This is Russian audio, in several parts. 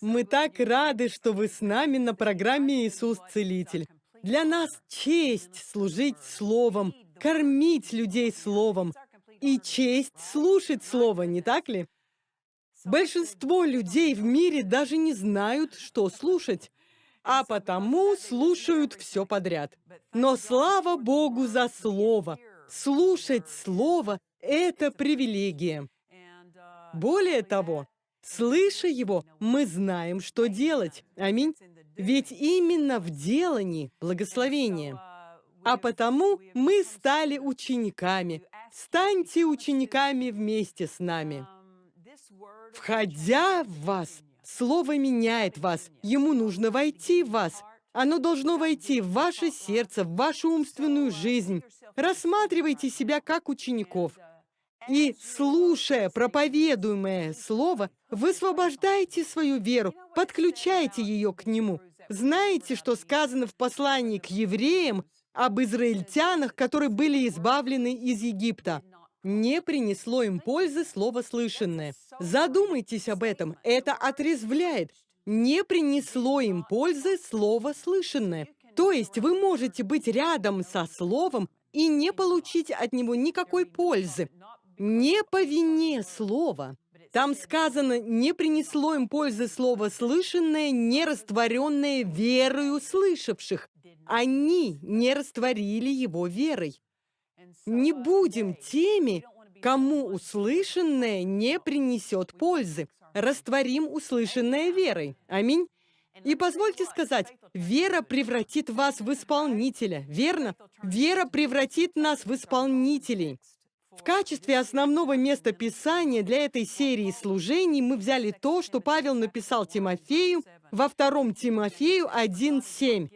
Мы так рады, что вы с нами на программе «Иисус Целитель». Для нас честь служить Словом, кормить людей Словом и честь слушать Слово, не так ли? Большинство людей в мире даже не знают, что слушать, а потому слушают все подряд. Но слава Богу за Слово! Слушать Слово – это привилегия. Более того, слыша его, мы знаем, что делать. Аминь. Ведь именно в делании благословение. А потому мы стали учениками. Станьте учениками вместе с нами. Входя в вас, Слово меняет вас. Ему нужно войти в вас. Оно должно войти в ваше сердце, в вашу умственную жизнь. Рассматривайте себя как учеников. И, слушая проповедуемое слово, высвобождайте свою веру, подключайте ее к нему. Знаете, что сказано в послании к евреям об израильтянах, которые были избавлены из Египта? Не принесло им пользы слово слышанное. Задумайтесь об этом, это отрезвляет. Не принесло им пользы слово слышанное. То есть вы можете быть рядом со словом и не получить от него никакой пользы. Не по вине слова. Там сказано, не принесло им пользы слово слышанное, не растворенное верою слышавших. Они не растворили его верой. Не будем теми, кому услышанное не принесет пользы. Растворим услышанное верой. Аминь. И позвольте сказать, вера превратит вас в исполнителя, верно? Вера превратит нас в исполнителей. В качестве основного места Писания для этой серии служений мы взяли то, что Павел написал Тимофею во втором Тимофею 1.7.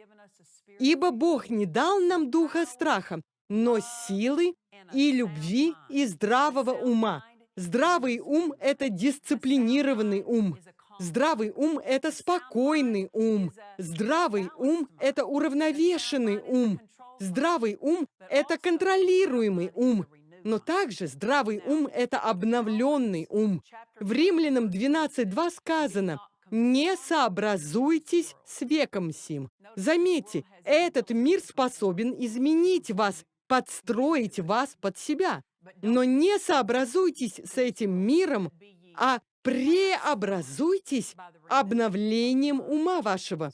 «Ибо Бог не дал нам духа страха, но силы и любви и здравого ума». Здравый ум – это дисциплинированный ум. Здравый ум – это спокойный ум. Здравый ум – это уравновешенный ум. Здравый ум – это контролируемый ум. Но также здравый ум – это обновленный ум. В Римлянам 12.2 сказано «Не сообразуйтесь с веком сим». Заметьте, этот мир способен изменить вас, подстроить вас под себя. Но не сообразуйтесь с этим миром, а преобразуйтесь обновлением ума вашего.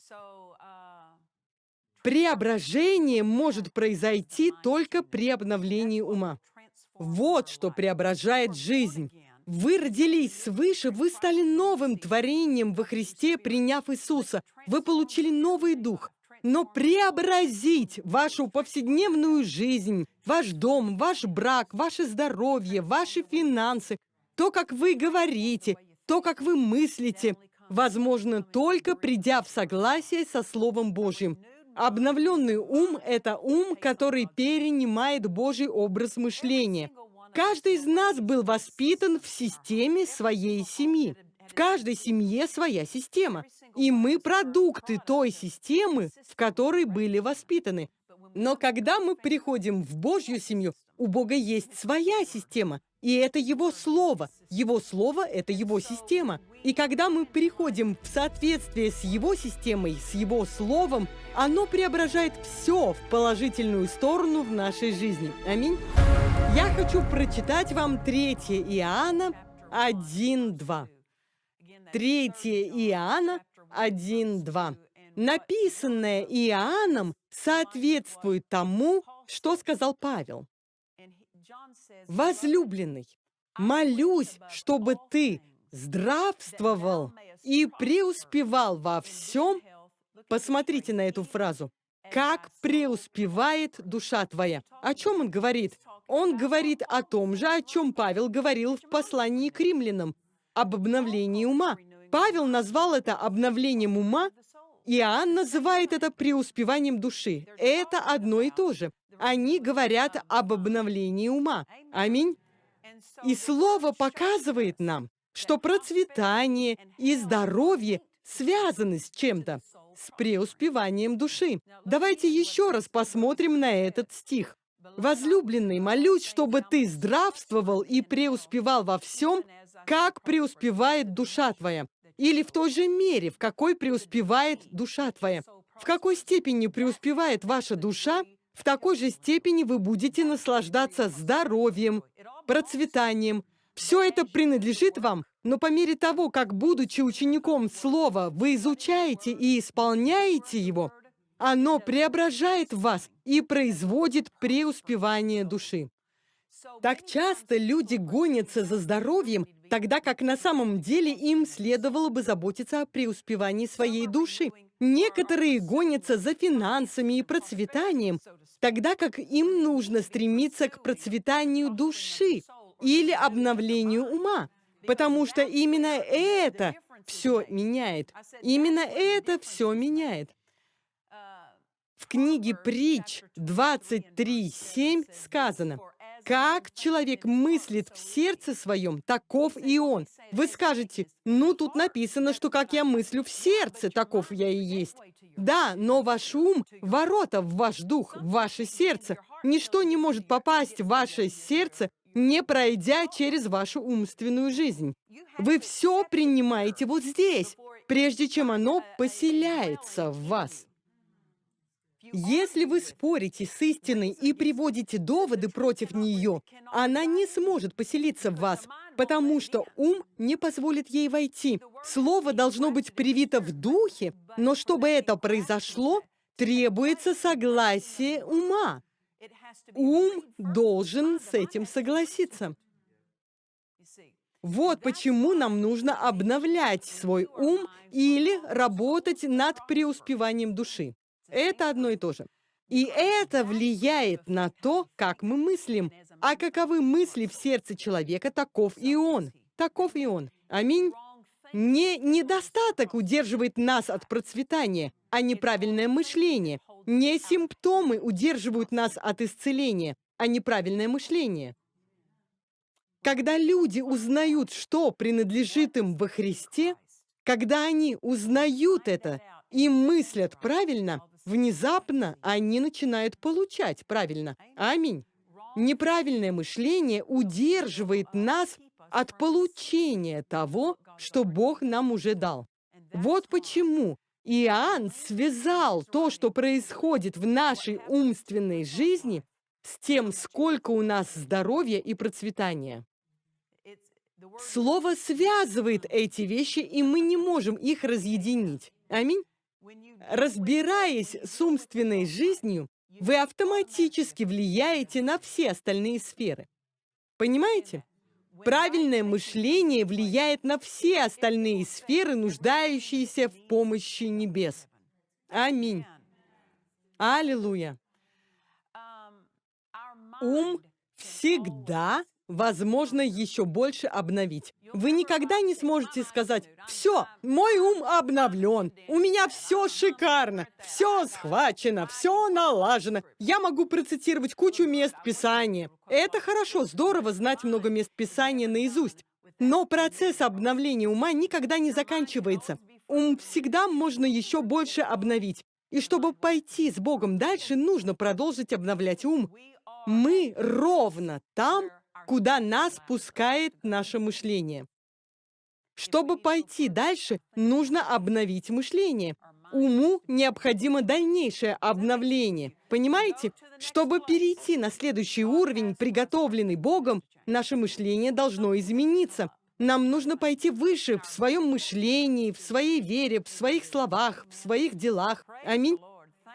Преображение может произойти только при обновлении ума. Вот что преображает жизнь. Вы родились свыше, вы стали новым творением во Христе, приняв Иисуса. Вы получили новый дух. Но преобразить вашу повседневную жизнь, ваш дом, ваш брак, ваше здоровье, ваши финансы, то, как вы говорите, то, как вы мыслите, возможно только придя в согласие со Словом Божьим. Обновленный ум – это ум, который перенимает Божий образ мышления. Каждый из нас был воспитан в системе своей семьи. В каждой семье своя система. И мы продукты той системы, в которой были воспитаны. Но когда мы приходим в Божью семью, у Бога есть своя система, и это Его Слово. Его Слово – это Его система. И когда мы приходим в соответствие с Его системой, с Его Словом, оно преображает все в положительную сторону в нашей жизни. Аминь. Я хочу прочитать вам 3 Иоанна 1.2. 3 Иоанна 1.2. Написанное Иоанном соответствует тому, что сказал Павел. Возлюбленный, молюсь, чтобы ты здравствовал и преуспевал во всем. Посмотрите на эту фразу. Как преуспевает душа твоя. О чем он говорит? Он говорит о том же, о чем Павел говорил в послании к римлянам, об обновлении ума. Павел назвал это обновлением ума, Иоанн называет это преуспеванием души. Это одно и то же. Они говорят об обновлении ума. Аминь. И Слово показывает нам, что процветание и здоровье связаны с чем-то, с преуспеванием души. Давайте еще раз посмотрим на этот стих. «Возлюбленный, молюсь, чтобы ты здравствовал и преуспевал во всем, как преуспевает душа твоя». или в той же мере, в какой преуспевает душа твоя. В какой степени преуспевает ваша душа, в такой же степени вы будете наслаждаться здоровьем, процветанием. Все это принадлежит вам, но по мере того, как, будучи учеником Слова, вы изучаете и исполняете его, оно преображает вас и производит преуспевание души. Так часто люди гонятся за здоровьем, тогда как на самом деле им следовало бы заботиться о преуспевании своей души. Некоторые гонятся за финансами и процветанием, тогда как им нужно стремиться к процветанию души или обновлению ума, потому что именно это все меняет. Именно это все меняет. В книге «Притч» 23.7 сказано, «Как человек мыслит в сердце своем, таков и он». Вы скажете, ну, тут написано, что как я мыслю в сердце, таков я и есть. Да, но ваш ум — ворота в ваш дух, в ваше сердце. Ничто не может попасть в ваше сердце, не пройдя через вашу умственную жизнь. Вы все принимаете вот здесь, прежде чем оно поселяется в вас. Если вы спорите с истиной и приводите доводы против нее, она не сможет поселиться в вас, потому что ум не позволит ей войти. Слово должно быть привито в духе, но чтобы это произошло, требуется согласие ума. Ум должен с этим согласиться. Вот почему нам нужно обновлять свой ум или работать над преуспеванием души. Это одно и то же. И это влияет на то, как мы мыслим. А каковы мысли в сердце человека, таков и он. Таков и он. Аминь. Не недостаток удерживает нас от процветания, а неправильное мышление. Не симптомы удерживают нас от исцеления, а неправильное мышление. Когда люди узнают, что принадлежит им во Христе, когда они узнают это и мыслят правильно, внезапно они начинают получать правильно. Аминь. Неправильное мышление удерживает нас от получения того, что Бог нам уже дал. Вот почему Иоанн связал то, что происходит в нашей умственной жизни, с тем, сколько у нас здоровья и процветания. Слово связывает эти вещи, и мы не можем их разъединить. Аминь. Разбираясь с умственной жизнью, вы автоматически влияете на все остальные сферы. Понимаете? Правильное мышление влияет на все остальные сферы, нуждающиеся в помощи небес. Аминь. Аллилуйя. Ум всегда возможно еще больше обновить. Вы никогда не сможете сказать, все, мой ум обновлен, у меня все шикарно, все схвачено, все налажено, я могу процитировать кучу мест Писания. Это хорошо, здорово знать много мест Писания наизусть. Но процесс обновления ума никогда не заканчивается. Ум всегда можно еще больше обновить. И чтобы пойти с Богом дальше, нужно продолжить обновлять ум. Мы ровно там, куда нас пускает наше мышление. Чтобы пойти дальше, нужно обновить мышление. Уму необходимо дальнейшее обновление. Понимаете? Чтобы перейти на следующий уровень, приготовленный Богом, наше мышление должно измениться. Нам нужно пойти выше в своем мышлении, в своей вере, в своих словах, в своих делах. Аминь.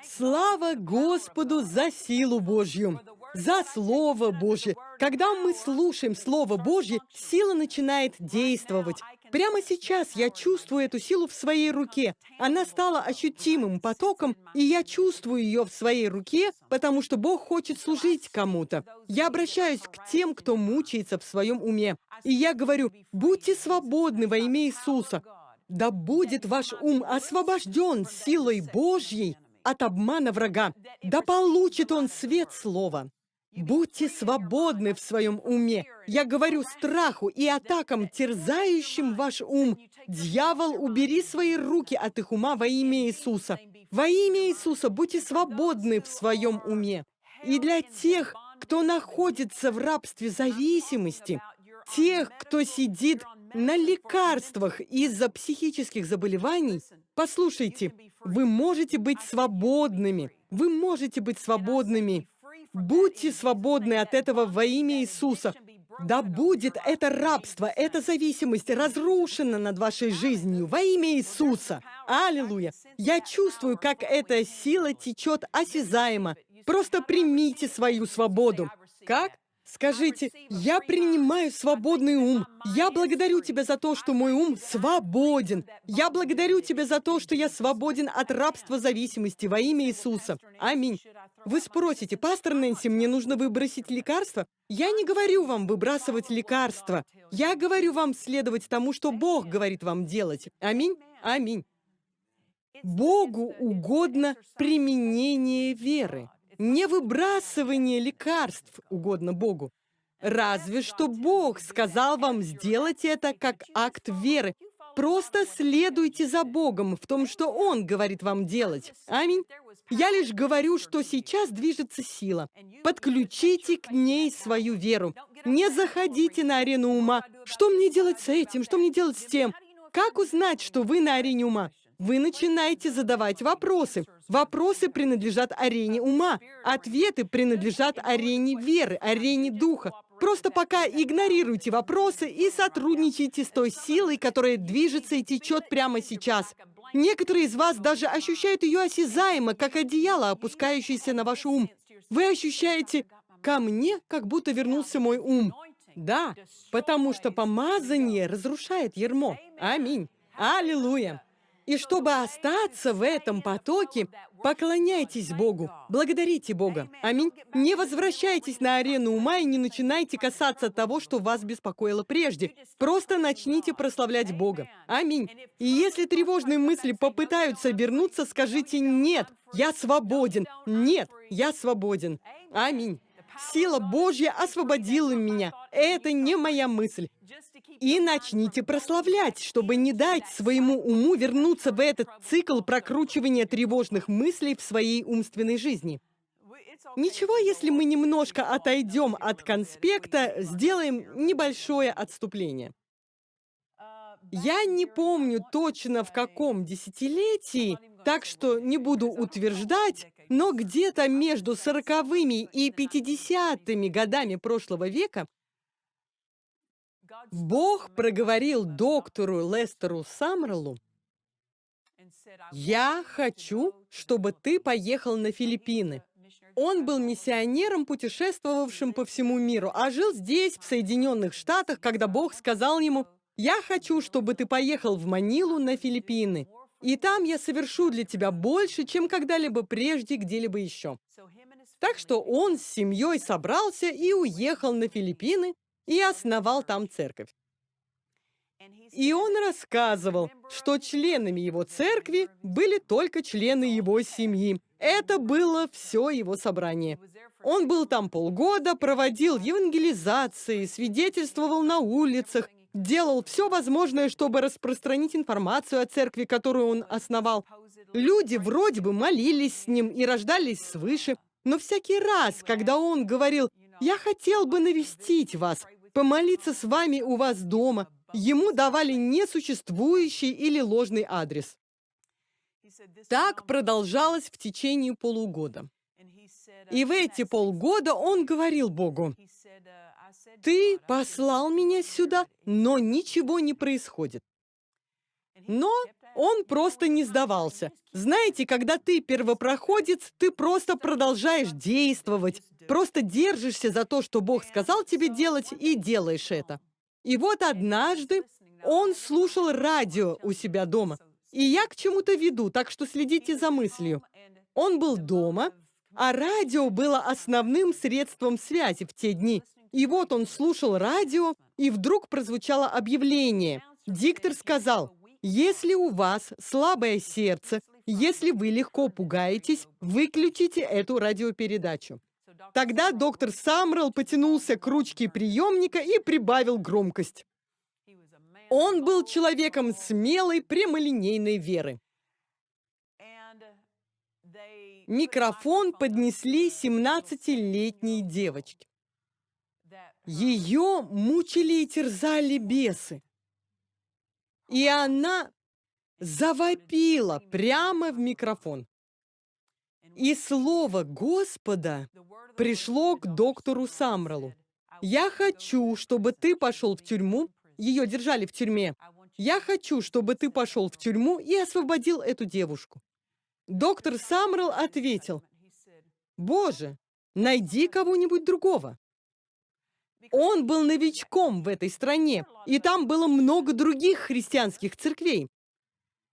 Слава Господу за силу Божью! За Слово Божье. Когда мы слушаем Слово Божье, сила начинает действовать. Прямо сейчас я чувствую эту силу в своей руке. Она стала ощутимым потоком, и я чувствую ее в своей руке, потому что Бог хочет служить кому-то. Я обращаюсь к тем, кто мучается в своем уме. И я говорю, будьте свободны во имя Иисуса. Да будет ваш ум освобожден силой Божьей от обмана врага. Да получит он свет слова. Будьте свободны в своем уме. Я говорю страху и атакам, терзающим ваш ум. Дьявол, убери свои руки от их ума во имя Иисуса. Во имя Иисуса будьте свободны в своем уме. И для тех, кто находится в рабстве зависимости, тех, кто сидит на лекарствах из-за психических заболеваний, послушайте, вы можете быть свободными. Вы можете быть свободными. Будьте свободны от этого во имя Иисуса. Да будет это рабство, эта зависимость разрушена над вашей жизнью во имя Иисуса. Аллилуйя! Я чувствую, как эта сила течет осязаемо. Просто примите свою свободу. Как? Скажите, я принимаю свободный ум. Я благодарю Тебя за то, что мой ум свободен. Я благодарю Тебя за то, что я свободен от рабства зависимости во имя Иисуса. Аминь. Вы спросите, пастор Нэнси, мне нужно выбросить лекарства? Я не говорю вам выбрасывать лекарства. Я говорю вам следовать тому, что Бог говорит вам делать. Аминь. Аминь. Богу угодно применение веры не выбрасывание лекарств угодно Богу. Разве что Бог сказал вам сделать это как акт веры. Просто следуйте за Богом в том, что Он говорит вам делать. Аминь. Я лишь говорю, что сейчас движется сила. Подключите к ней свою веру. Не заходите на арену ума. Что мне делать с этим? Что мне делать с тем? Как узнать, что вы на арене ума? Вы начинаете задавать вопросы. Вопросы принадлежат арене ума. Ответы принадлежат арене веры, арене духа. Просто пока игнорируйте вопросы и сотрудничайте с той силой, которая движется и течет прямо сейчас. Некоторые из вас даже ощущают ее осязаемо, как одеяло, опускающееся на ваш ум. Вы ощущаете «ко мне, как будто вернулся мой ум». Да, потому что помазание разрушает ермо. Аминь. Аллилуйя. И чтобы остаться в этом потоке, поклоняйтесь Богу, благодарите Бога. Аминь. Не возвращайтесь на арену ума и не начинайте касаться того, что вас беспокоило прежде. Просто начните прославлять Бога. Аминь. И если тревожные мысли попытаются вернуться, скажите «Нет, я свободен». «Нет, я свободен». Аминь. Сила Божья освободила меня. Это не моя мысль. И начните прославлять, чтобы не дать своему уму вернуться в этот цикл прокручивания тревожных мыслей в своей умственной жизни. Ничего, если мы немножко отойдем от конспекта, сделаем небольшое отступление. Я не помню точно в каком десятилетии, так что не буду утверждать, но где-то между сороковыми и пятидесятыми годами прошлого века Бог проговорил доктору Лестеру Самрелу, «Я хочу, чтобы ты поехал на Филиппины». Он был миссионером, путешествовавшим по всему миру, а жил здесь, в Соединенных Штатах, когда Бог сказал ему, «Я хочу, чтобы ты поехал в Манилу на Филиппины, и там я совершу для тебя больше, чем когда-либо прежде где-либо еще». Так что он с семьей собрался и уехал на Филиппины, и основал там церковь. И он рассказывал, что членами его церкви были только члены его семьи. Это было все его собрание. Он был там полгода, проводил евангелизации, свидетельствовал на улицах, делал все возможное, чтобы распространить информацию о церкви, которую он основал. Люди вроде бы молились с ним и рождались свыше, но всякий раз, когда он говорил «Я хотел бы навестить вас», помолиться с вами у вас дома. Ему давали несуществующий или ложный адрес. Так продолжалось в течение полугода. И в эти полгода он говорил Богу, «Ты послал меня сюда, но ничего не происходит». Но он просто не сдавался. Знаете, когда ты первопроходец, ты просто продолжаешь действовать, просто держишься за то, что Бог сказал тебе делать, и делаешь это. И вот однажды он слушал радио у себя дома. И я к чему-то веду, так что следите за мыслью. Он был дома, а радио было основным средством связи в те дни. И вот он слушал радио, и вдруг прозвучало объявление. Диктор сказал, если у вас слабое сердце, если вы легко пугаетесь, выключите эту радиопередачу. Тогда доктор Самрел потянулся к ручке приемника и прибавил громкость. Он был человеком смелой, прямолинейной веры. Микрофон поднесли 17-летней девочке. Ее мучили и терзали бесы. И она завопила прямо в микрофон. И слово Господа пришло к доктору Самралу. «Я хочу, чтобы ты пошел в тюрьму». Ее держали в тюрьме. «Я хочу, чтобы ты пошел в тюрьму и освободил эту девушку». Доктор Самрал ответил, «Боже, найди кого-нибудь другого». Он был новичком в этой стране, и там было много других христианских церквей.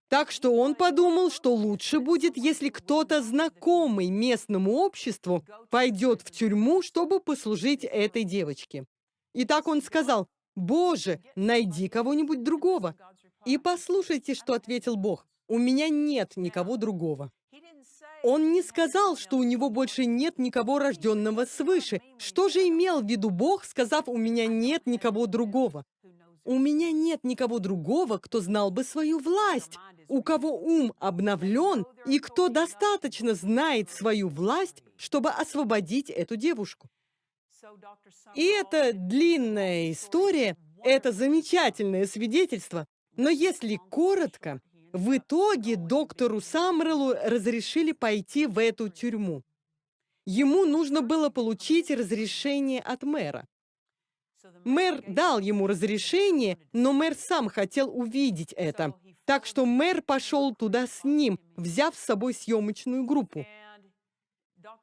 Так что он подумал, что лучше будет, если кто-то знакомый местному обществу пойдет в тюрьму, чтобы послужить этой девочке. И так он сказал, «Боже, найди кого-нибудь другого». И послушайте, что ответил Бог. «У меня нет никого другого». Он не сказал, что у него больше нет никого рожденного свыше. Что же имел в виду Бог, сказав, «У меня нет никого другого»? У меня нет никого другого, кто знал бы свою власть, у кого ум обновлен и кто достаточно знает свою власть, чтобы освободить эту девушку. И это длинная история, это замечательное свидетельство, но если коротко, в итоге доктору Самрелу разрешили пойти в эту тюрьму. Ему нужно было получить разрешение от мэра. Мэр дал ему разрешение, но мэр сам хотел увидеть это. Так что мэр пошел туда с ним, взяв с собой съемочную группу.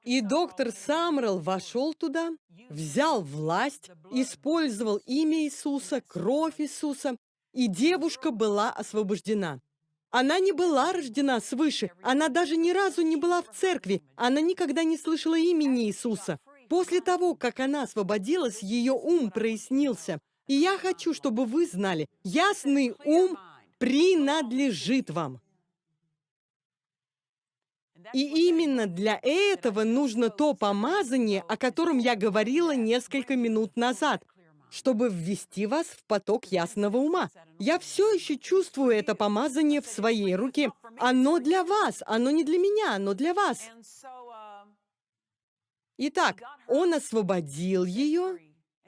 И доктор Самрел вошел туда, взял власть, использовал имя Иисуса, кровь Иисуса, и девушка была освобождена. Она не была рождена свыше, она даже ни разу не была в церкви, она никогда не слышала имени Иисуса. После того, как она освободилась, ее ум прояснился. И я хочу, чтобы вы знали, ясный ум принадлежит вам. И именно для этого нужно то помазание, о котором я говорила несколько минут назад, чтобы ввести вас в поток ясного ума. Я все еще чувствую это помазание в своей руке. Оно для вас, оно не для меня, оно для вас. Итак, он освободил ее,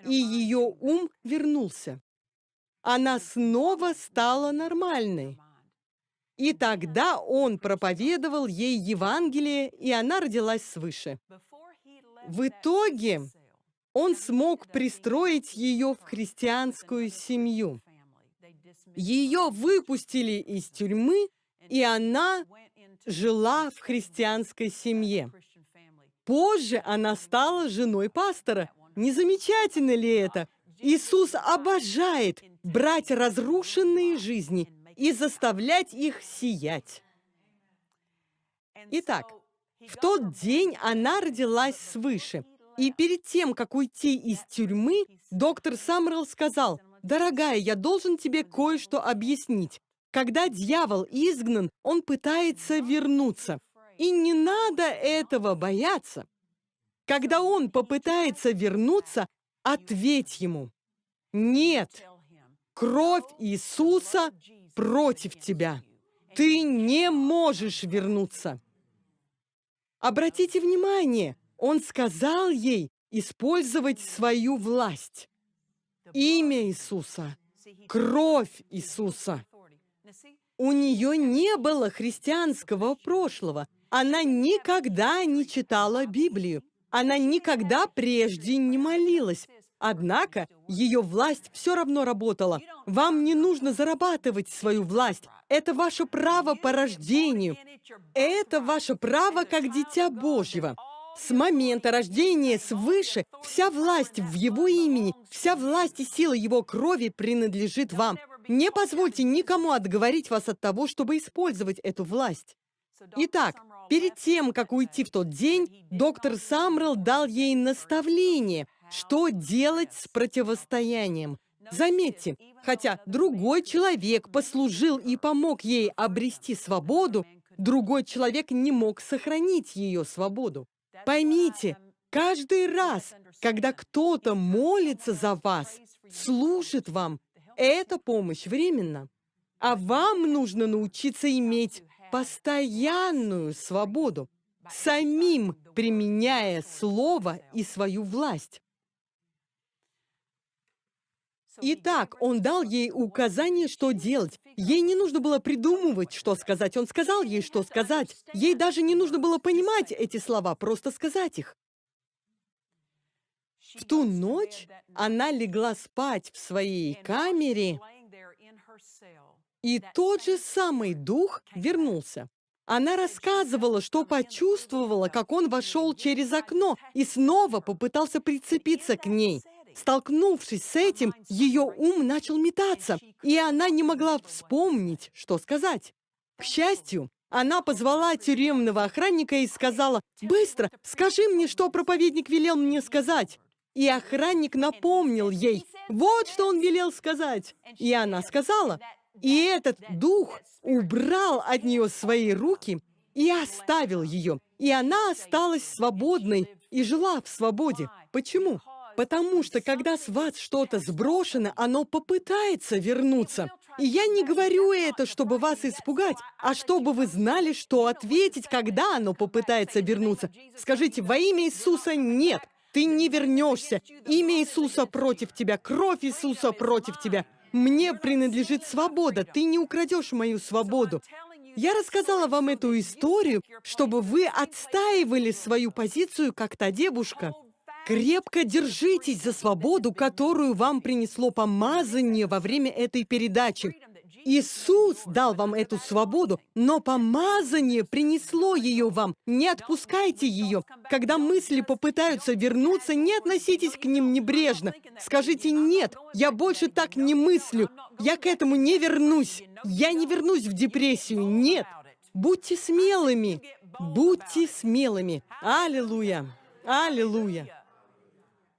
и ее ум вернулся. Она снова стала нормальной. И тогда он проповедовал ей Евангелие, и она родилась свыше. В итоге он смог пристроить ее в христианскую семью. Ее выпустили из тюрьмы, и она жила в христианской семье. Позже она стала женой пастора. Не замечательно ли это? Иисус обожает брать разрушенные жизни и заставлять их сиять. Итак, в тот день она родилась свыше. И перед тем, как уйти из тюрьмы, доктор Самрел сказал, «Дорогая, я должен тебе кое-что объяснить. Когда дьявол изгнан, он пытается вернуться. И не надо этого бояться. Когда он попытается вернуться, ответь ему. Нет, кровь Иисуса против тебя. Ты не можешь вернуться. Обратите внимание, он сказал ей использовать свою власть. Имя Иисуса, кровь Иисуса. У нее не было христианского прошлого, она никогда не читала Библию. Она никогда прежде не молилась. Однако ее власть все равно работала. Вам не нужно зарабатывать свою власть. Это ваше право по рождению. Это ваше право как дитя Божьего. С момента рождения свыше вся власть в Его имени, вся власть и сила Его крови принадлежит вам. Не позвольте никому отговорить вас от того, чтобы использовать эту власть. Итак, перед тем, как уйти в тот день, доктор Самрел дал ей наставление, что делать с противостоянием. Заметьте, хотя другой человек послужил и помог ей обрести свободу, другой человек не мог сохранить ее свободу. Поймите, каждый раз, когда кто-то молится за вас, служит вам, эта помощь временна. А вам нужно научиться иметь постоянную свободу, самим применяя слово и свою власть. Итак, он дал ей указание, что делать. Ей не нужно было придумывать, что сказать. Он сказал ей, что сказать. Ей даже не нужно было понимать эти слова, просто сказать их. В ту ночь она легла спать в своей камере, и тот же самый дух вернулся. Она рассказывала, что почувствовала, как он вошел через окно и снова попытался прицепиться к ней. Столкнувшись с этим, ее ум начал метаться, и она не могла вспомнить, что сказать. К счастью, она позвала тюремного охранника и сказала, «Быстро, скажи мне, что проповедник велел мне сказать». И охранник напомнил ей, вот что он велел сказать. И она сказала, и этот дух убрал от нее свои руки и оставил ее. И она осталась свободной и жила в свободе. Почему? Потому что, когда с вас что-то сброшено, оно попытается вернуться. И я не говорю это, чтобы вас испугать, а чтобы вы знали, что ответить, когда оно попытается вернуться. Скажите, во имя Иисуса нет. Ты не вернешься. Имя Иисуса против тебя, кровь Иисуса против тебя. Мне принадлежит свобода. Ты не украдешь мою свободу. Я рассказала вам эту историю, чтобы вы отстаивали свою позицию, как та девушка. Крепко держитесь за свободу, которую вам принесло помазание во время этой передачи. Иисус дал вам эту свободу, но помазание принесло ее вам. Не отпускайте ее. Когда мысли попытаются вернуться, не относитесь к ним небрежно. Скажите «нет, я больше так не мыслю, я к этому не вернусь, я не вернусь в депрессию, нет». Будьте смелыми, будьте смелыми. Аллилуйя, аллилуйя.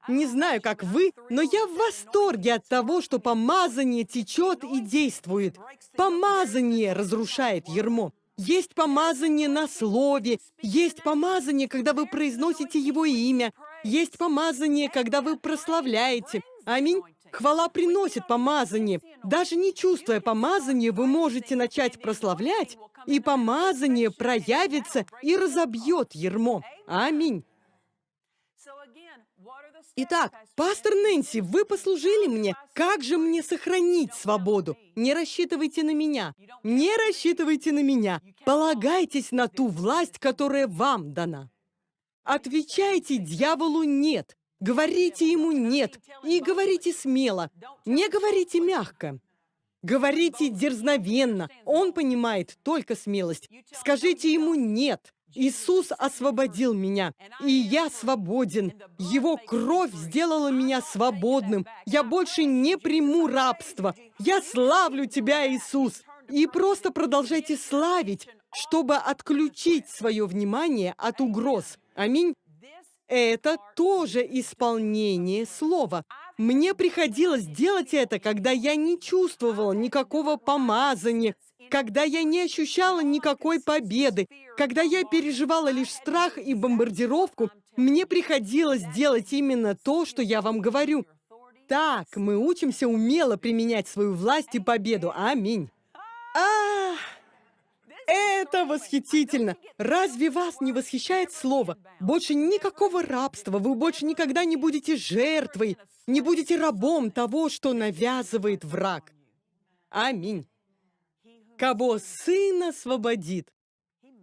Не знаю, как вы, но я в восторге от того, что помазание течет и действует. Помазание разрушает ермо. Есть помазание на слове, есть помазание, когда вы произносите его имя, есть помазание, когда вы прославляете. Аминь. Хвала приносит помазание. Даже не чувствуя помазания, вы можете начать прославлять, и помазание проявится и разобьет ермо. Аминь. Итак, пастор Нэнси, вы послужили мне. Как же мне сохранить свободу? Не рассчитывайте на меня. Не рассчитывайте на меня. Полагайтесь на ту власть, которая вам дана. Отвечайте дьяволу «нет». Говорите ему «нет» и говорите смело. Не говорите мягко. Говорите дерзновенно. Он понимает только смелость. Скажите ему «нет». Иисус освободил меня, и я свободен. Его кровь сделала меня свободным. Я больше не приму рабство. Я славлю Тебя, Иисус. И просто продолжайте славить, чтобы отключить свое внимание от угроз. Аминь. Это тоже исполнение слова. Мне приходилось делать это, когда я не чувствовала никакого помазания, когда я не ощущала никакой победы, когда я переживала лишь страх и бомбардировку, мне приходилось делать именно то, что я вам говорю. Так мы учимся умело применять свою власть и победу. Аминь. А, это восхитительно! Разве вас не восхищает слово? Больше никакого рабства, вы больше никогда не будете жертвой, не будете рабом того, что навязывает враг. Аминь. Кого Сын освободит,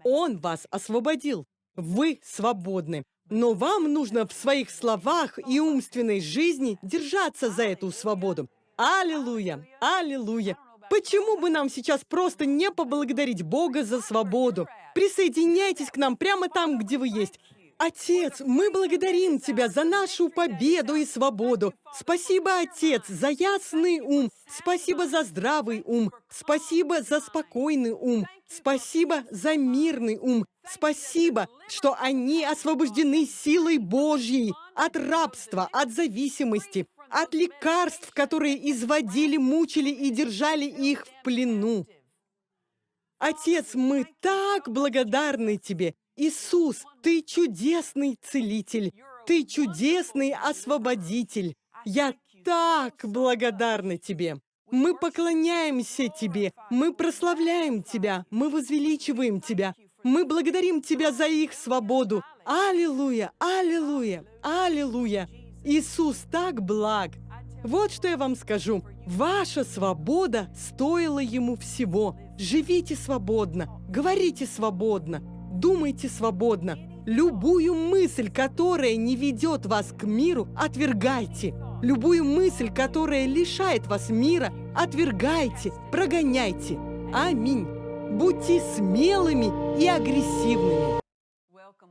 Он вас освободил. Вы свободны. Но вам нужно в своих словах и умственной жизни держаться за эту свободу. Аллилуйя! Аллилуйя! Почему бы нам сейчас просто не поблагодарить Бога за свободу? Присоединяйтесь к нам прямо там, где вы есть. Отец, мы благодарим Тебя за нашу победу и свободу. Спасибо, Отец, за ясный ум. Спасибо за здравый ум. Спасибо за спокойный ум. Спасибо за мирный ум. Спасибо, что они освобождены силой Божьей от рабства, от зависимости, от лекарств, которые изводили, мучили и держали их в плену. Отец, мы так благодарны Тебе Иисус, Ты чудесный целитель, Ты чудесный освободитель. Я так благодарна Тебе. Мы поклоняемся Тебе, мы прославляем Тебя, мы возвеличиваем Тебя, мы благодарим Тебя за их свободу. Аллилуйя, аллилуйя, аллилуйя. Иисус так благ. Вот что я вам скажу. Ваша свобода стоила ему всего. Живите свободно, говорите свободно, думайте свободно. Любую мысль, которая не ведет вас к миру, отвергайте. Любую мысль, которая лишает вас мира, отвергайте, прогоняйте. Аминь. Будьте смелыми и агрессивными.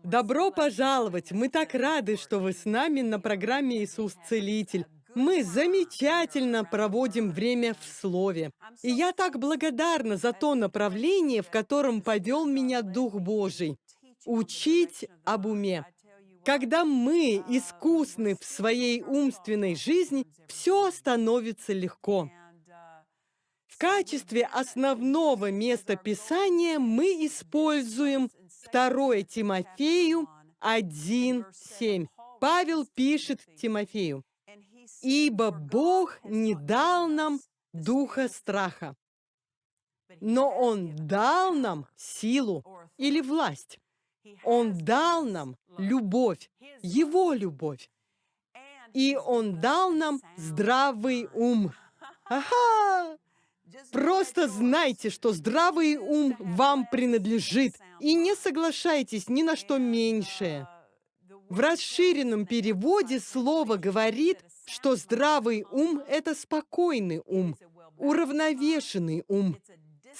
Добро пожаловать! Мы так рады, что вы с нами на программе «Иисус Целитель». Мы замечательно проводим время в Слове. И я так благодарна за то направление, в котором повел меня Дух Божий. Учить об уме. Когда мы искусны в своей умственной жизни, все становится легко. В качестве основного места Писания мы используем 2 Тимофею 1.7. Павел пишет Тимофею, Ибо Бог не дал нам духа страха, но Он дал нам силу или власть. Он дал нам любовь, Его любовь. И Он дал нам здравый ум. Ага! Просто знайте, что здравый ум вам принадлежит, и не соглашайтесь ни на что меньшее. В расширенном переводе слово говорит, что здравый ум — это спокойный ум, уравновешенный ум,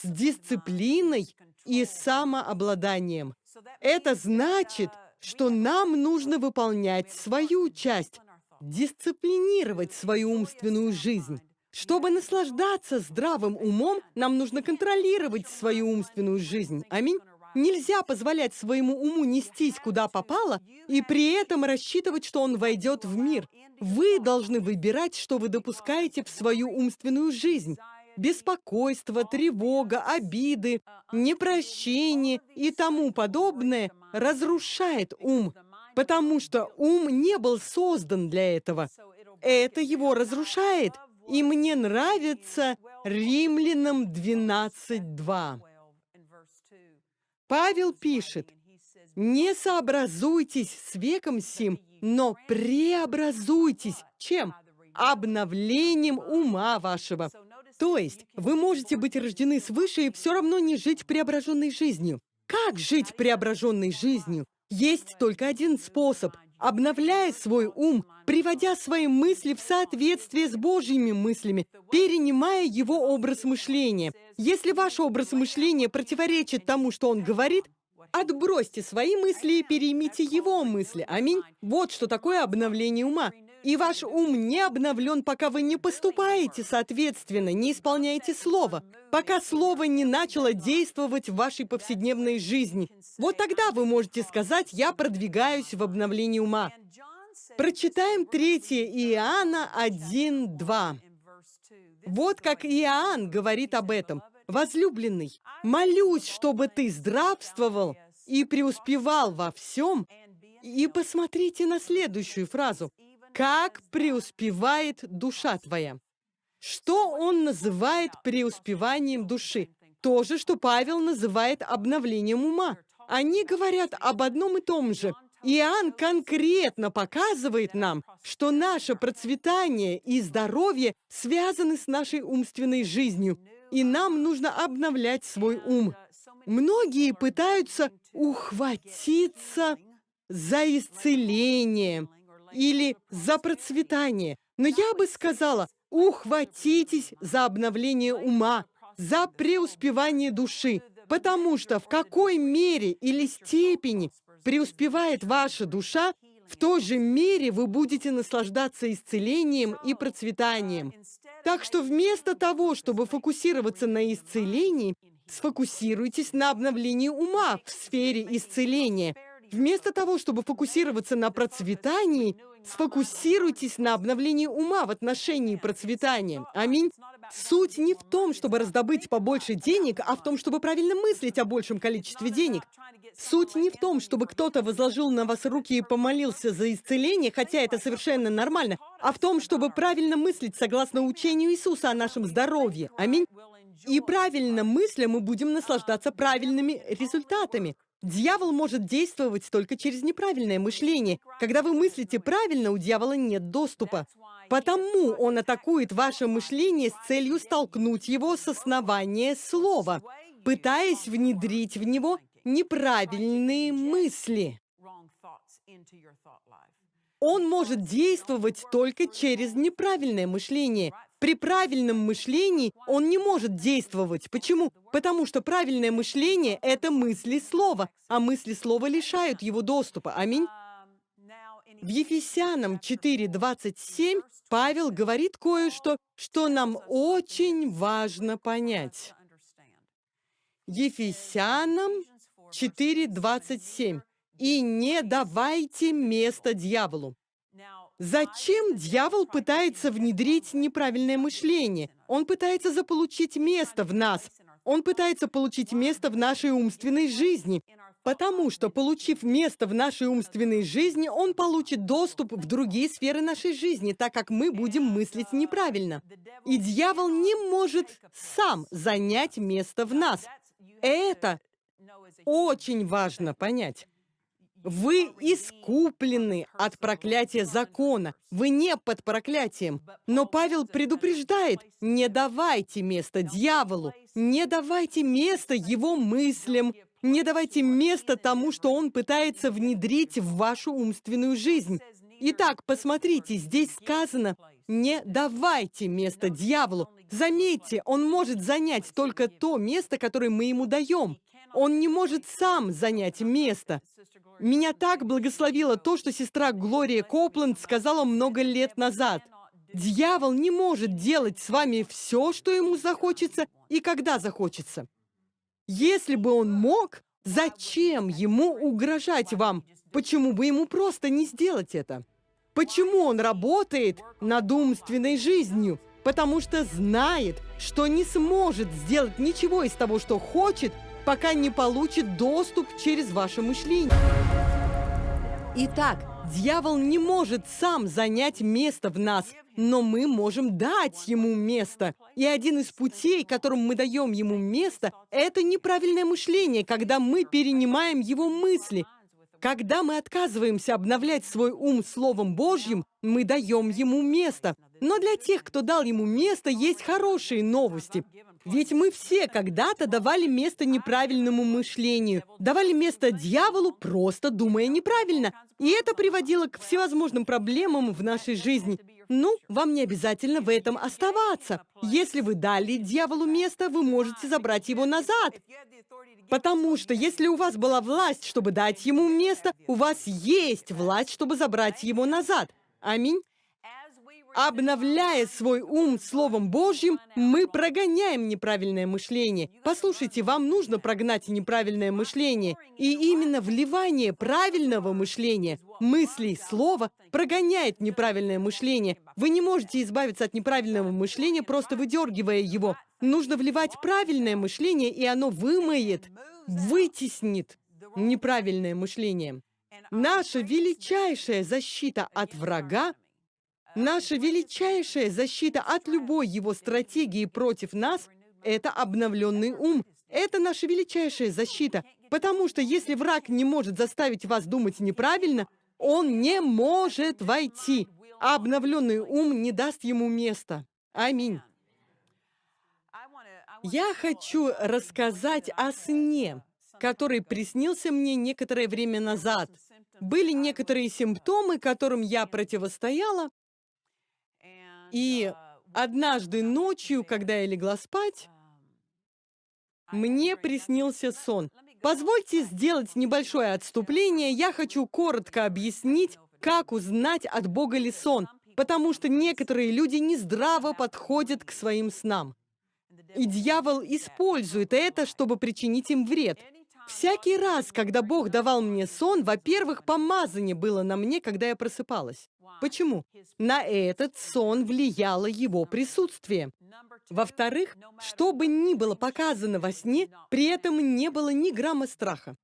с дисциплиной и самообладанием. Это значит, что нам нужно выполнять свою часть, дисциплинировать свою умственную жизнь. Чтобы наслаждаться здравым умом, нам нужно контролировать свою умственную жизнь. Аминь. Нельзя позволять своему уму нестись куда попало и при этом рассчитывать, что он войдет в мир. Вы должны выбирать, что вы допускаете в свою умственную жизнь. Беспокойство, тревога, обиды, непрощение и тому подобное разрушает ум, потому что ум не был создан для этого. Это его разрушает. И мне нравится Римлянам 12.2. Павел пишет, «Не сообразуйтесь с веком сим, но преобразуйтесь». Чем? Обновлением ума вашего. То есть вы можете быть рождены свыше и все равно не жить преображенной жизнью. Как жить преображенной жизнью? Есть только один способ – обновляя свой ум, приводя свои мысли в соответствие с Божьими мыслями, перенимая его образ мышления. Если ваш образ мышления противоречит тому, что он говорит, отбросьте свои мысли и переймите его мысли. Аминь. Вот что такое обновление ума. И ваш ум не обновлен, пока вы не поступаете соответственно, не исполняете слово, пока слово не начало действовать в вашей повседневной жизни. Вот тогда вы можете сказать «я продвигаюсь в обновлении ума». Прочитаем 3 Иоанна 1.2. Вот как Иоанн говорит об этом. «Возлюбленный, молюсь, чтобы ты здравствовал и преуспевал во всем». И посмотрите на следующую фразу. Как преуспевает душа твоя? Что он называет преуспеванием души? То же, что Павел называет обновлением ума. Они говорят об одном и том же. Иоанн конкретно показывает нам, что наше процветание и здоровье связаны с нашей умственной жизнью, и нам нужно обновлять свой ум. Многие пытаются ухватиться за исцеление, или за процветание. Но я бы сказала, ухватитесь за обновление ума, за преуспевание души, потому что в какой мере или степени преуспевает ваша душа, в той же мере вы будете наслаждаться исцелением и процветанием. Так что вместо того, чтобы фокусироваться на исцелении, сфокусируйтесь на обновлении ума в сфере исцеления – Вместо того, чтобы фокусироваться на процветании, сфокусируйтесь на обновлении ума в отношении процветания. Аминь. Суть не в том, чтобы раздобыть побольше денег, а в том, чтобы правильно мыслить о большем количестве денег. Суть не в том, чтобы кто-то возложил на вас руки и помолился за исцеление, хотя это совершенно нормально, а в том, чтобы правильно мыслить согласно учению Иисуса о нашем здоровье. Аминь. И правильно мысля мы будем наслаждаться правильными результатами. Дьявол может действовать только через неправильное мышление. Когда вы мыслите правильно, у дьявола нет доступа. Потому он атакует ваше мышление с целью столкнуть его с основания слова, пытаясь внедрить в него неправильные мысли. Он может действовать только через неправильное мышление. При правильном мышлении он не может действовать. Почему? Потому что правильное мышление — это мысли слова, а мысли слова лишают его доступа. Аминь. В Ефесянам 4.27 Павел говорит кое-что, что нам очень важно понять. Ефесянам 4.27. «И не давайте место дьяволу». Зачем дьявол пытается внедрить неправильное мышление? Он пытается заполучить место в нас. Он пытается получить место в нашей умственной жизни. Потому что, получив место в нашей умственной жизни, он получит доступ в другие сферы нашей жизни, так как мы будем мыслить неправильно. И дьявол не может сам занять место в нас. Это очень важно понять. Вы искуплены от проклятия закона. Вы не под проклятием. Но Павел предупреждает, не давайте место дьяволу, не давайте место его мыслям, не давайте место тому, что он пытается внедрить в вашу умственную жизнь. Итак, посмотрите, здесь сказано, не давайте место дьяволу. Заметьте, он может занять только то место, которое мы ему даем. Он не может сам занять место. Меня так благословило то, что сестра Глория Копланд сказала много лет назад. Дьявол не может делать с вами все, что ему захочется и когда захочется. Если бы он мог, зачем ему угрожать вам? Почему бы ему просто не сделать это? Почему он работает над умственной жизнью? Потому что знает, что не сможет сделать ничего из того, что хочет, пока не получит доступ через ваше мышление. Итак, дьявол не может сам занять место в нас, но мы можем дать ему место. И один из путей, которым мы даем ему место, это неправильное мышление, когда мы перенимаем его мысли. Когда мы отказываемся обновлять свой ум Словом Божьим, мы даем ему место. Но для тех, кто дал ему место, есть хорошие новости. Ведь мы все когда-то давали место неправильному мышлению, давали место дьяволу, просто думая неправильно. И это приводило к всевозможным проблемам в нашей жизни. Ну, вам не обязательно в этом оставаться. Если вы дали дьяволу место, вы можете забрать его назад. Потому что если у вас была власть, чтобы дать ему место, у вас есть власть, чтобы забрать его назад. Аминь. Обновляя свой ум Словом Божьим, мы прогоняем неправильное мышление. Послушайте, вам нужно прогнать неправильное мышление. И именно вливание правильного мышления, мыслей, слова, прогоняет неправильное мышление. Вы не можете избавиться от неправильного мышления, просто выдергивая его. Нужно вливать правильное мышление, и оно вымоет, вытеснит неправильное мышление. Наша величайшая защита от врага Наша величайшая защита от любой его стратегии против нас – это обновленный ум. Это наша величайшая защита, потому что если враг не может заставить вас думать неправильно, он не может войти, а обновленный ум не даст ему места. Аминь. Я хочу рассказать о сне, который приснился мне некоторое время назад. Были некоторые симптомы, которым я противостояла, и однажды ночью, когда я легла спать, мне приснился сон. Позвольте сделать небольшое отступление. Я хочу коротко объяснить, как узнать от Бога ли сон, потому что некоторые люди нездраво подходят к своим снам. И дьявол использует это, чтобы причинить им вред. Всякий раз, когда Бог давал мне сон, во-первых, помазание было на мне, когда я просыпалась. Почему? На этот сон влияло его присутствие. Во-вторых, что бы ни было показано во сне, при этом не было ни грамма страха.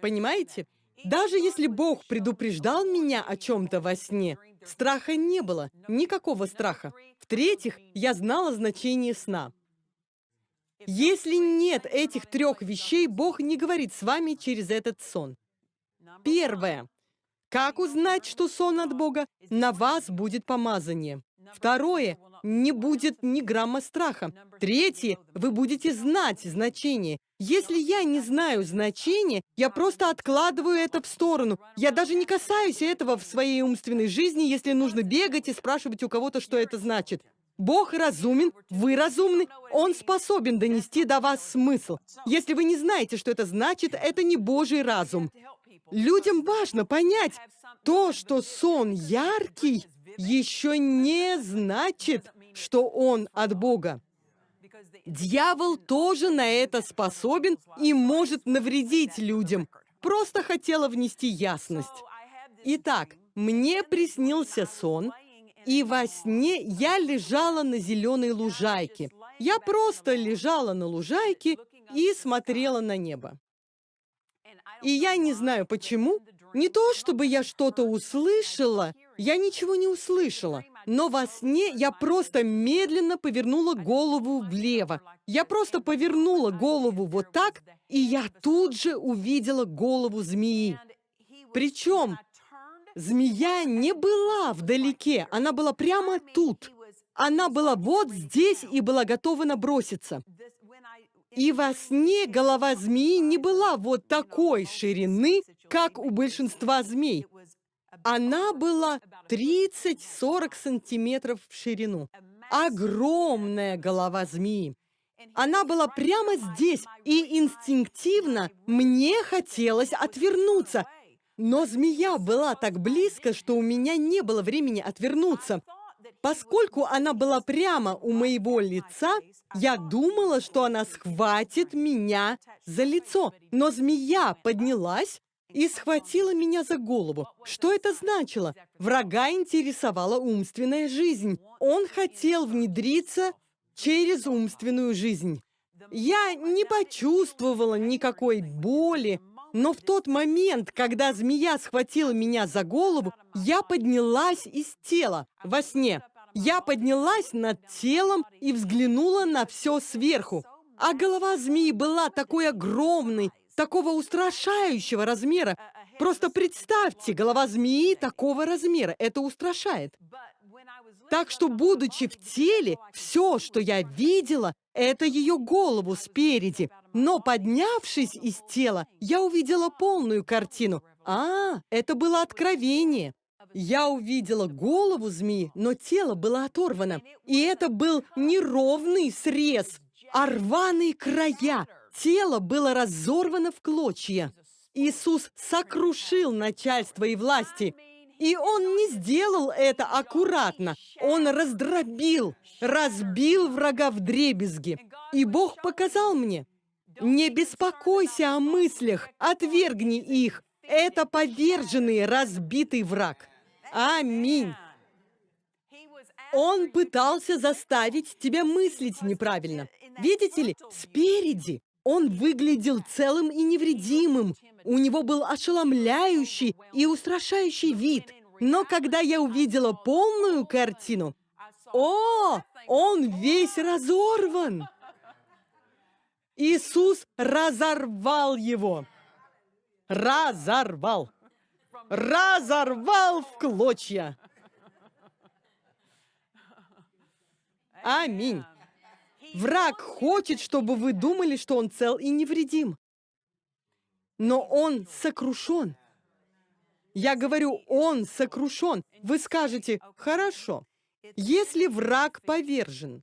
Понимаете? Даже если Бог предупреждал меня о чем-то во сне, страха не было, никакого страха. В-третьих, я знала значение сна. Если нет этих трех вещей, Бог не говорит с вами через этот сон. Первое. Как узнать, что сон от Бога? На вас будет помазание. Второе, не будет ни грамма страха. Третье, вы будете знать значение. Если я не знаю значения, я просто откладываю это в сторону. Я даже не касаюсь этого в своей умственной жизни, если нужно бегать и спрашивать у кого-то, что это значит. Бог разумен, вы разумны, Он способен донести до вас смысл. Если вы не знаете, что это значит, это не Божий разум. Людям важно понять, то, что сон яркий, еще не значит, что он от Бога. Дьявол тоже на это способен и может навредить людям. Просто хотела внести ясность. Итак, мне приснился сон, и во сне я лежала на зеленой лужайке. Я просто лежала на лужайке и смотрела на небо. И я не знаю почему, не то чтобы я что-то услышала, я ничего не услышала, но во сне я просто медленно повернула голову влево. Я просто повернула голову вот так, и я тут же увидела голову змеи. Причем змея не была вдалеке, она была прямо тут. Она была вот здесь и была готова наброситься. И во сне голова змеи не была вот такой ширины, как у большинства змей. Она была 30-40 сантиметров в ширину. Огромная голова змеи. Она была прямо здесь, и инстинктивно мне хотелось отвернуться. Но змея была так близко, что у меня не было времени отвернуться. Поскольку она была прямо у моего лица, я думала, что она схватит меня за лицо. Но змея поднялась и схватила меня за голову. Что это значило? Врага интересовала умственная жизнь. Он хотел внедриться через умственную жизнь. Я не почувствовала никакой боли, но в тот момент, когда змея схватила меня за голову, я поднялась из тела во сне. Я поднялась над телом и взглянула на все сверху. А голова змеи была такой огромной, такого устрашающего размера. Просто представьте, голова змеи такого размера. Это устрашает. Так что, будучи в теле, все, что я видела, это ее голову спереди. Но поднявшись из тела, я увидела полную картину. А, это было откровение. Я увидела голову змеи, но тело было оторвано. И это был неровный срез, а рваные края. Тело было разорвано в клочья. Иисус сокрушил начальство и власти. И Он не сделал это аккуратно. Он раздробил, разбил врага в дребезги. И Бог показал мне, не беспокойся о мыслях, отвергни их. Это поверженный, разбитый враг. Аминь. Он пытался заставить тебя мыслить неправильно. Видите ли, спереди он выглядел целым и невредимым. У него был ошеломляющий и устрашающий вид. Но когда я увидела полную картину, о, он весь разорван. Иисус разорвал его. Разорвал разорвал в клочья. Аминь. Враг хочет, чтобы вы думали, что он цел и невредим. Но он сокрушен. Я говорю, он сокрушен. Вы скажете, хорошо, если враг повержен,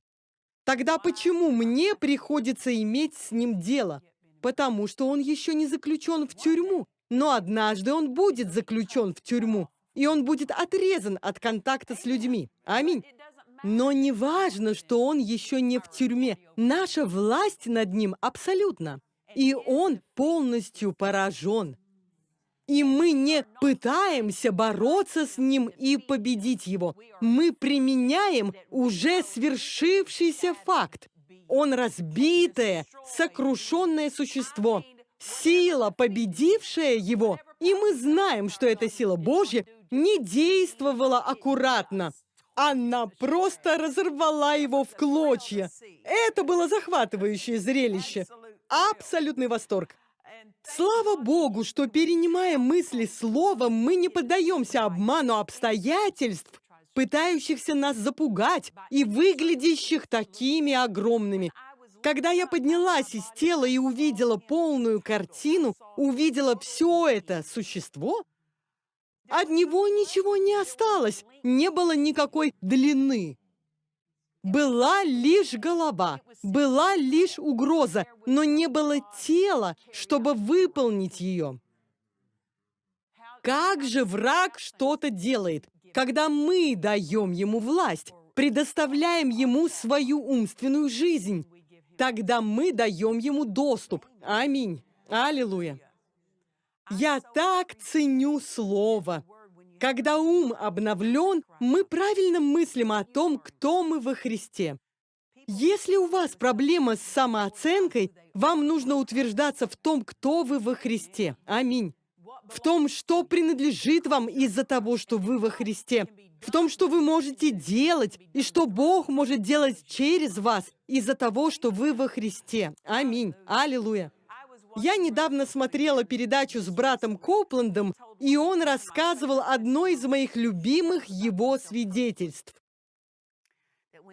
тогда почему мне приходится иметь с ним дело? Потому что он еще не заключен в тюрьму. Но однажды он будет заключен в тюрьму, и он будет отрезан от контакта с людьми. Аминь. Но не важно, что он еще не в тюрьме. Наша власть над ним абсолютно. И он полностью поражен. И мы не пытаемся бороться с ним и победить его. Мы применяем уже свершившийся факт. Он разбитое, сокрушенное существо сила, победившая его, и мы знаем, что эта сила Божья не действовала аккуратно. Она просто разорвала его в клочья. Это было захватывающее зрелище. Абсолютный восторг. Слава Богу, что, перенимая мысли словом, мы не поддаемся обману обстоятельств, пытающихся нас запугать и выглядящих такими огромными. Когда я поднялась из тела и увидела полную картину, увидела все это существо, от него ничего не осталось, не было никакой длины. Была лишь голова, была лишь угроза, но не было тела, чтобы выполнить ее. Как же враг что-то делает, когда мы даем ему власть, предоставляем ему свою умственную жизнь? Тогда мы даем ему доступ. Аминь. Аллилуйя. Я так ценю слово. Когда ум обновлен, мы правильно мыслим о том, кто мы во Христе. Если у вас проблема с самооценкой, вам нужно утверждаться в том, кто вы во Христе. Аминь. В том, что принадлежит вам из-за того, что вы во Христе. В том, что вы можете делать, и что Бог может делать через вас из-за того, что вы во Христе. Аминь. Аллилуйя. Я недавно смотрела передачу с братом Копландом, и он рассказывал одно из моих любимых его свидетельств.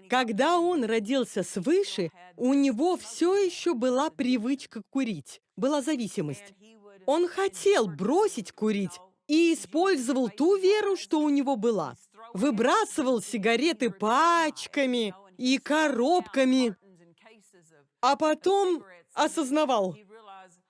Когда он родился свыше, у него все еще была привычка курить, была зависимость. Он хотел бросить курить и использовал ту веру, что у него была. Выбрасывал сигареты пачками и коробками, а потом осознавал,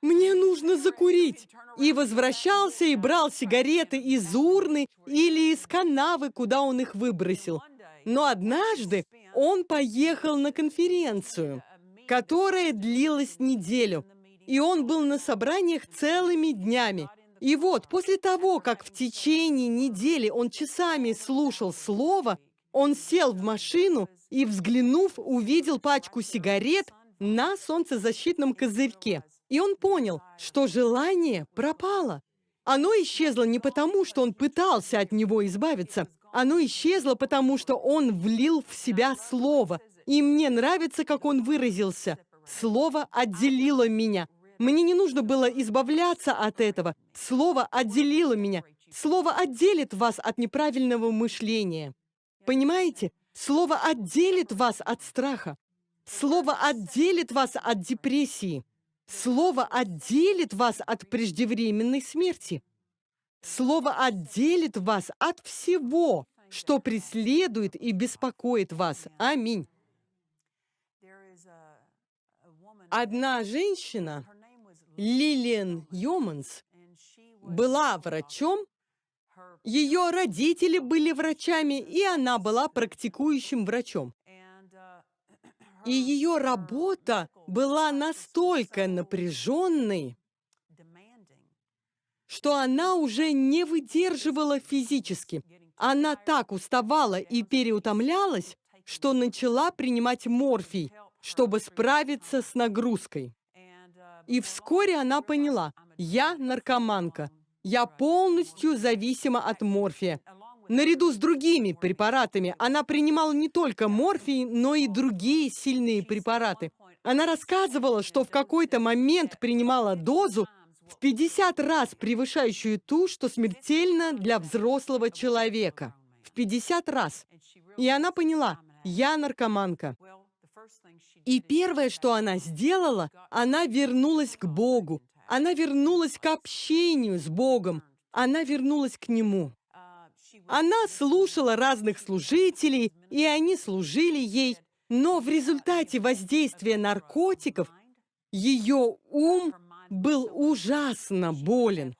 мне нужно закурить. И возвращался и брал сигареты из урны или из канавы, куда он их выбросил. Но однажды он поехал на конференцию, которая длилась неделю. И он был на собраниях целыми днями. И вот, после того, как в течение недели он часами слушал слово, он сел в машину и, взглянув, увидел пачку сигарет на солнцезащитном козырьке. И он понял, что желание пропало. Оно исчезло не потому, что он пытался от него избавиться. Оно исчезло потому, что он влил в себя слово. И мне нравится, как он выразился. Слово отделило меня. Мне не нужно было избавляться от этого. Слово отделило меня. Слово отделит вас от неправильного мышления. Понимаете? Слово отделит вас от страха. Слово отделит вас от депрессии. Слово отделит вас от преждевременной смерти. Слово отделит вас от всего, что преследует и беспокоит вас. Аминь. Одна женщина, Лилиан Йоманс, была врачом, ее родители были врачами, и она была практикующим врачом. И ее работа была настолько напряженной, что она уже не выдерживала физически. Она так уставала и переутомлялась, что начала принимать морфий, чтобы справиться с нагрузкой. И вскоре она поняла, я наркоманка, я полностью зависима от морфия. Наряду с другими препаратами она принимала не только морфий, но и другие сильные препараты. Она рассказывала, что в какой-то момент принимала дозу в 50 раз превышающую ту, что смертельно для взрослого человека. В 50 раз. И она поняла, я наркоманка. И первое, что она сделала, она вернулась к Богу. Она вернулась к общению с Богом. Она вернулась к Нему. Она слушала разных служителей, и они служили ей, но в результате воздействия наркотиков ее ум был ужасно болен.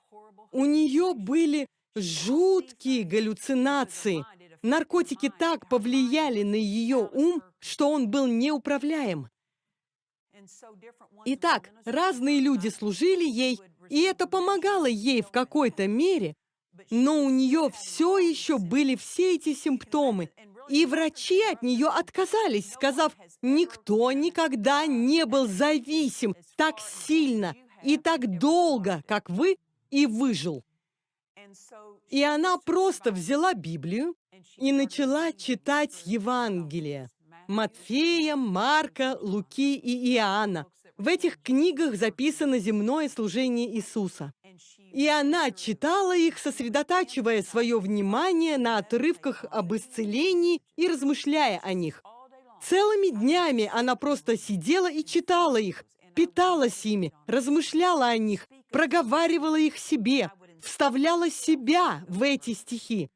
У нее были жуткие галлюцинации. Наркотики так повлияли на ее ум, что он был неуправляем. Итак, разные люди служили ей, и это помогало ей в какой-то мере, но у нее все еще были все эти симптомы, и врачи от нее отказались, сказав, никто никогда не был зависим так сильно и так долго, как вы, и выжил. И она просто взяла Библию и начала читать Евангелие. Матфея, Марка, Луки и Иоанна. В этих книгах записано земное служение Иисуса. И она читала их, сосредотачивая свое внимание на отрывках об исцелении и размышляя о них. Целыми днями она просто сидела и читала их, питалась ими, размышляла о них, проговаривала их себе, вставляла себя в эти стихи.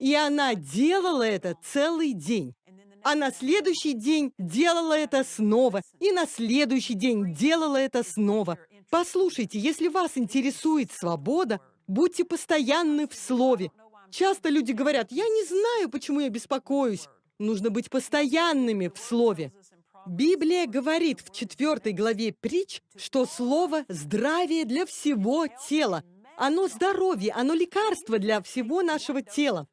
И она делала это целый день. А на следующий день делала это снова. И на следующий день делала это снова. Послушайте, если вас интересует свобода, будьте постоянны в слове. Часто люди говорят, я не знаю, почему я беспокоюсь. Нужно быть постоянными в слове. Библия говорит в четвертой главе притч, что слово – здравие для всего тела. Оно здоровье, оно лекарство для всего нашего тела.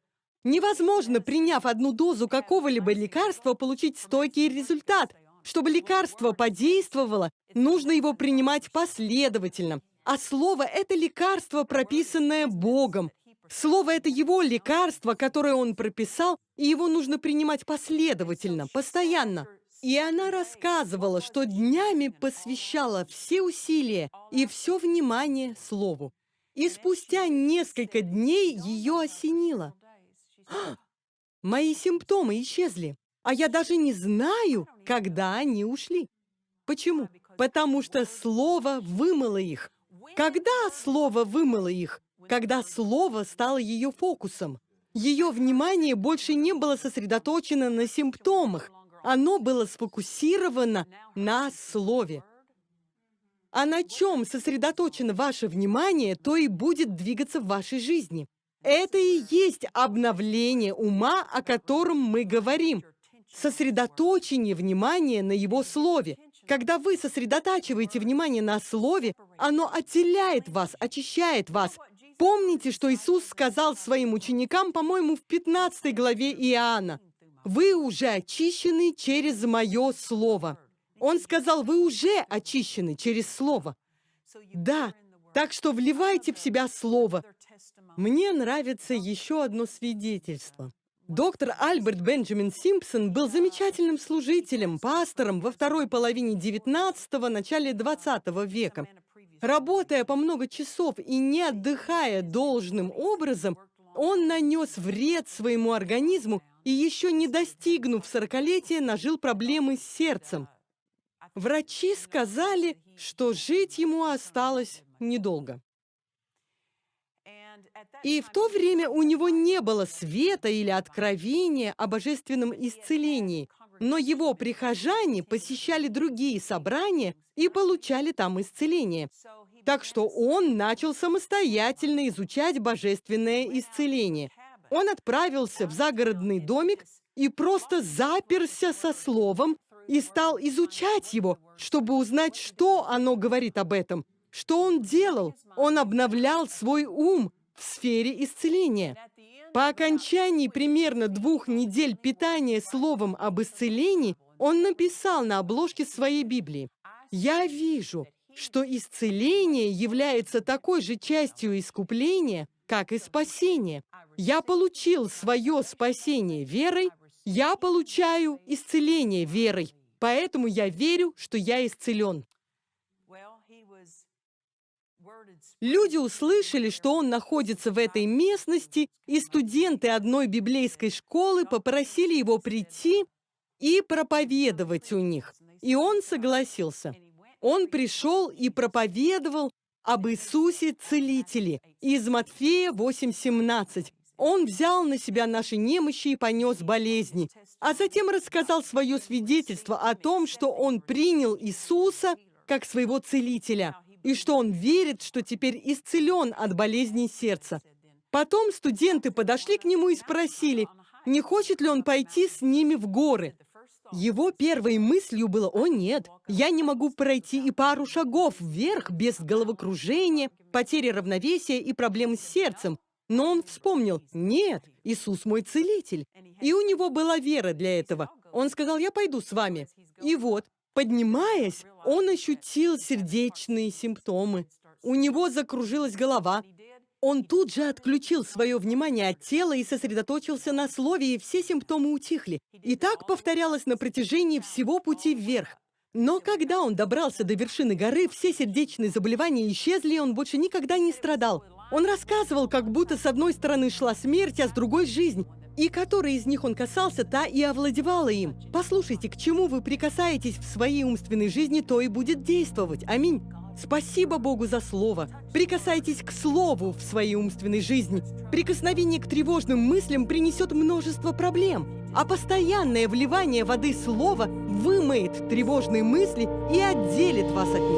Невозможно, приняв одну дозу какого-либо лекарства, получить стойкий результат. Чтобы лекарство подействовало, нужно его принимать последовательно. А слово – это лекарство, прописанное Богом. Слово – это его лекарство, которое он прописал, и его нужно принимать последовательно, постоянно. И она рассказывала, что днями посвящала все усилия и все внимание Слову. И спустя несколько дней ее осенило – Мои симптомы исчезли, а я даже не знаю, когда они ушли. Почему? Потому что Слово вымыло их. Когда Слово вымыло их? Когда Слово стало ее фокусом. Ее внимание больше не было сосредоточено на симптомах. Оно было сфокусировано на Слове. А на чем сосредоточено ваше внимание, то и будет двигаться в вашей жизни. Это и есть обновление ума, о котором мы говорим. Сосредоточение внимания на его слове. Когда вы сосредотачиваете внимание на слове, оно отделяет вас, очищает вас. Помните, что Иисус сказал своим ученикам, по-моему, в 15 главе Иоанна? «Вы уже очищены через мое слово». Он сказал, вы уже очищены через слово. Да, так что вливайте в себя слово, мне нравится еще одно свидетельство. Доктор Альберт Бенджамин Симпсон был замечательным служителем, пастором во второй половине 19-го, начале 20 века. Работая по много часов и не отдыхая должным образом, он нанес вред своему организму и еще не достигнув сорокалетия, нажил проблемы с сердцем. Врачи сказали, что жить ему осталось недолго. И в то время у него не было света или откровения о божественном исцелении, но его прихожане посещали другие собрания и получали там исцеление. Так что он начал самостоятельно изучать божественное исцеление. Он отправился в загородный домик и просто заперся со словом и стал изучать его, чтобы узнать, что оно говорит об этом. Что он делал? Он обновлял свой ум, в сфере исцеления. По окончании примерно двух недель питания словом об исцелении, он написал на обложке своей Библии, «Я вижу, что исцеление является такой же частью искупления, как и спасение. Я получил свое спасение верой, я получаю исцеление верой, поэтому я верю, что я исцелен. Люди услышали, что он находится в этой местности, и студенты одной библейской школы попросили его прийти и проповедовать у них. И он согласился. Он пришел и проповедовал об Иисусе Целителе из Матфея 8.17. Он взял на себя наши немощи и понес болезни, а затем рассказал свое свидетельство о том, что он принял Иисуса как своего целителя – и что он верит, что теперь исцелен от болезней сердца. Потом студенты подошли к нему и спросили, не хочет ли он пойти с ними в горы. Его первой мыслью было, о нет, я не могу пройти и пару шагов вверх без головокружения, потери равновесия и проблем с сердцем. Но он вспомнил, нет, Иисус мой целитель. И у него была вера для этого. Он сказал, я пойду с вами. И вот, Поднимаясь, он ощутил сердечные симптомы. У него закружилась голова. Он тут же отключил свое внимание от тела и сосредоточился на слове, и все симптомы утихли. И так повторялось на протяжении всего пути вверх. Но когда он добрался до вершины горы, все сердечные заболевания исчезли, и он больше никогда не страдал. Он рассказывал, как будто с одной стороны шла смерть, а с другой – жизнь. И которой из них он касался, та и овладевала им. Послушайте, к чему вы прикасаетесь в своей умственной жизни, то и будет действовать. Аминь. Спасибо Богу за слово. Прикасайтесь к слову в своей умственной жизни. Прикосновение к тревожным мыслям принесет множество проблем. А постоянное вливание воды слова вымоет тревожные мысли и отделит вас от них.